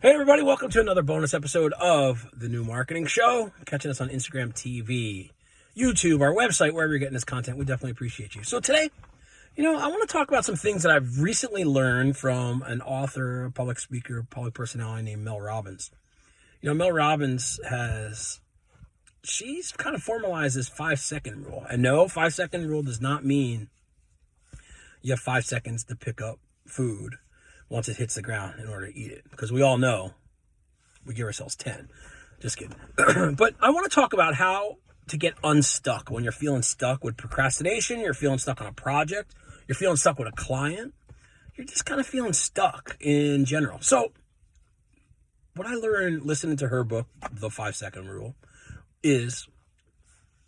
Hey, everybody, welcome to another bonus episode of The New Marketing Show. Catching us on Instagram TV, YouTube, our website, wherever you're getting this content. We definitely appreciate you. So, today, you know, I want to talk about some things that I've recently learned from an author, a public speaker, public personality named Mel Robbins. You know, Mel Robbins has, she's kind of formalized this five second rule. And no, five second rule does not mean you have five seconds to pick up food once it hits the ground in order to eat it. Because we all know we give ourselves 10. Just kidding. but I want to talk about how to get unstuck when you're feeling stuck with procrastination, you're feeling stuck on a project, you're feeling stuck with a client, you're just kind of feeling stuck in general. So, what I learned listening to her book, The Five Second Rule, is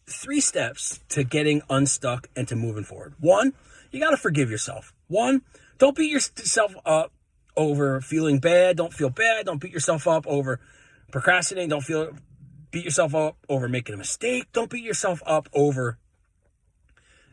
three steps to getting unstuck and to moving forward. One, you got to forgive yourself. One, don't beat yourself up over feeling bad. Don't feel bad. Don't beat yourself up over procrastinating. Don't feel beat yourself up over making a mistake. Don't beat yourself up over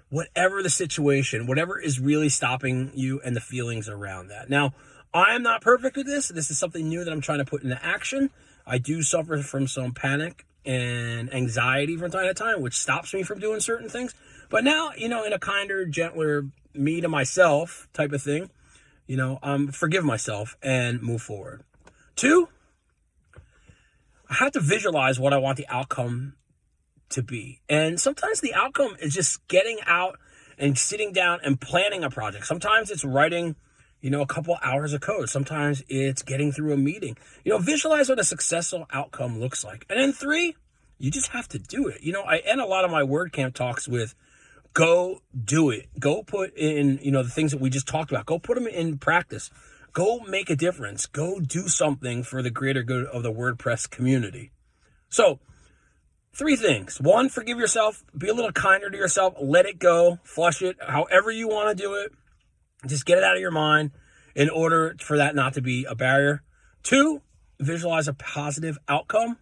whatever the situation, whatever is really stopping you and the feelings around that. Now, I am not perfect with this. This is something new that I'm trying to put into action. I do suffer from some panic and anxiety from time to time, which stops me from doing certain things. But now, you know, in a kinder, gentler, me to myself type of thing, you know, um, forgive myself and move forward. Two, I have to visualize what I want the outcome to be. And sometimes the outcome is just getting out and sitting down and planning a project. Sometimes it's writing, you know, a couple hours of code. Sometimes it's getting through a meeting. You know, visualize what a successful outcome looks like. And then three, you just have to do it. You know, I end a lot of my WordCamp talks with Go do it. Go put in, you know, the things that we just talked about. Go put them in practice. Go make a difference. Go do something for the greater good of the WordPress community. So, three things. One, forgive yourself. Be a little kinder to yourself. Let it go. Flush it however you want to do it. Just get it out of your mind in order for that not to be a barrier. Two, visualize a positive outcome.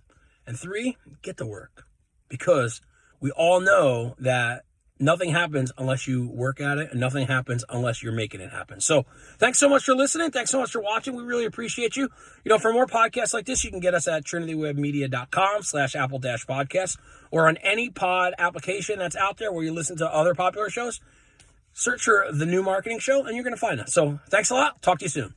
And three, get to work. Because we all know that nothing happens unless you work at it and nothing happens unless you're making it happen. So thanks so much for listening. Thanks so much for watching. We really appreciate you. You know for more podcasts like this you can get us at trinitywebmedia.com slash apple dash podcast or on any pod application that's out there where you listen to other popular shows. Search for the new marketing show and you're going to find us. So thanks a lot. Talk to you soon